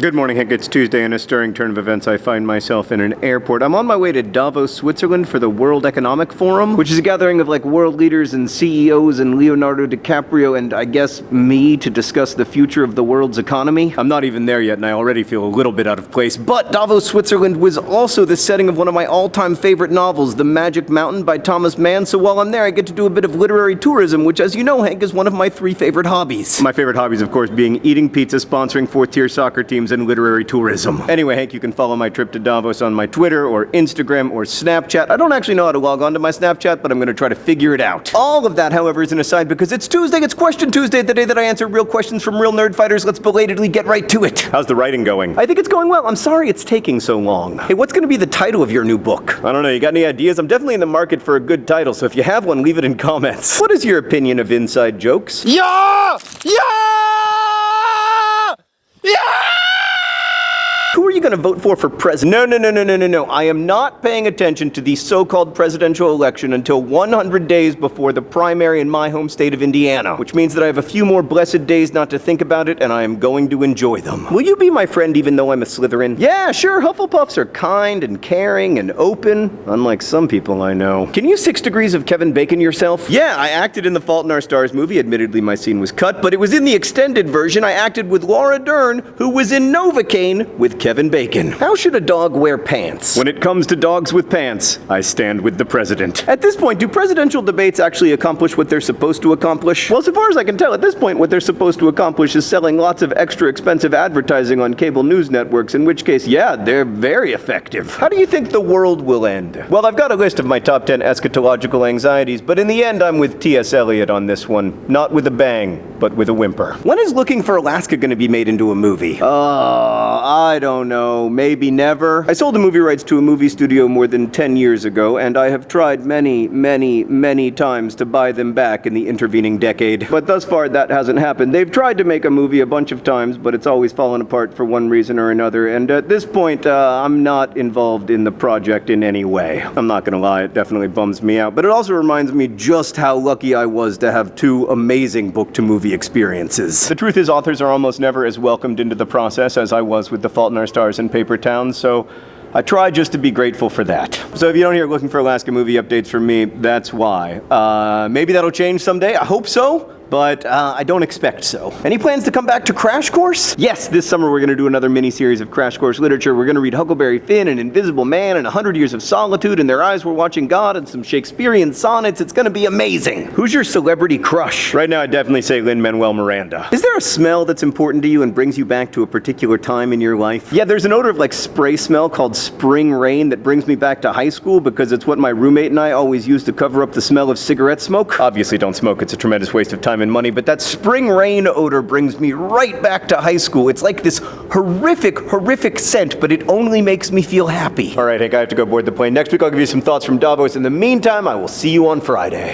Good morning, Hank. It's Tuesday. and a stirring turn of events, I find myself in an airport. I'm on my way to Davos, Switzerland for the World Economic Forum, which is a gathering of like world leaders and CEOs and Leonardo DiCaprio and I guess me to discuss the future of the world's economy. I'm not even there yet, and I already feel a little bit out of place. But Davos, Switzerland was also the setting of one of my all time favorite novels, The Magic Mountain by Thomas Mann. So while I'm there, I get to do a bit of literary tourism, which, as you know, Hank, is one of my three favorite hobbies. My favorite hobbies, of course, being eating pizza, sponsoring fourth tier soccer teams, and literary tourism. Anyway, Hank, you can follow my trip to Davos on my Twitter or Instagram or Snapchat. I don't actually know how to log on to my Snapchat, but I'm gonna try to figure it out. All of that, however, is an aside because it's Tuesday, it's Question Tuesday, the day that I answer real questions from real nerd fighters. Let's belatedly get right to it. How's the writing going? I think it's going well. I'm sorry it's taking so long. Hey, what's gonna be the title of your new book? I don't know, you got any ideas? I'm definitely in the market for a good title, so if you have one, leave it in comments. What is your opinion of inside jokes? Yeah! Yeah! Yeah! Who are you going to vote for for president? No, no, no, no, no, no, no. I am not paying attention to the so-called presidential election until 100 days before the primary in my home state of Indiana, which means that I have a few more blessed days not to think about it, and I am going to enjoy them. Will you be my friend even though I'm a Slytherin? Yeah, sure. Hufflepuffs are kind and caring and open, unlike some people I know. Can you six degrees of Kevin Bacon yourself? Yeah, I acted in the Fault in Our Stars movie. Admittedly, my scene was cut, but it was in the extended version. I acted with Laura Dern, who was in Novocaine with Kevin Bacon. How should a dog wear pants? When it comes to dogs with pants, I stand with the president. At this point, do presidential debates actually accomplish what they're supposed to accomplish? Well, so far as I can tell, at this point, what they're supposed to accomplish is selling lots of extra expensive advertising on cable news networks, in which case, yeah, they're very effective. How do you think the world will end? Well, I've got a list of my top 10 eschatological anxieties, but in the end, I'm with T.S. Eliot on this one. Not with a bang, but with a whimper. When is Looking for Alaska gonna be made into a movie? Uh, I don't know maybe never. I sold the movie rights to a movie studio more than 10 years ago, and I have tried many, many, many times to buy them back in the intervening decade. But thus far, that hasn't happened. They've tried to make a movie a bunch of times, but it's always fallen apart for one reason or another, and at this point, uh, I'm not involved in the project in any way. I'm not gonna lie, it definitely bums me out, but it also reminds me just how lucky I was to have two amazing book-to-movie experiences. The truth is, authors are almost never as welcomed into the process as I was with The Fault in Our Stars and Paper Towns, so I try just to be grateful for that. So if you don't hear Looking for Alaska movie updates from me, that's why. Uh, maybe that'll change someday, I hope so but uh, I don't expect so. Any plans to come back to Crash Course? Yes, this summer we're gonna do another mini-series of Crash Course literature. We're gonna read Huckleberry Finn and Invisible Man and A Hundred Years of Solitude and Their Eyes Were Watching God and some Shakespearean sonnets. It's gonna be amazing. Who's your celebrity crush? Right now I'd definitely say Lin-Manuel Miranda. Is there a smell that's important to you and brings you back to a particular time in your life? Yeah, there's an odor of like spray smell called spring rain that brings me back to high school because it's what my roommate and I always used to cover up the smell of cigarette smoke. Obviously don't smoke, it's a tremendous waste of time and money, but that spring rain odor brings me right back to high school. It's like this horrific, horrific scent, but it only makes me feel happy. All right, Hank, I have to go board the plane. Next week I'll give you some thoughts from Davos. In the meantime, I will see you on Friday.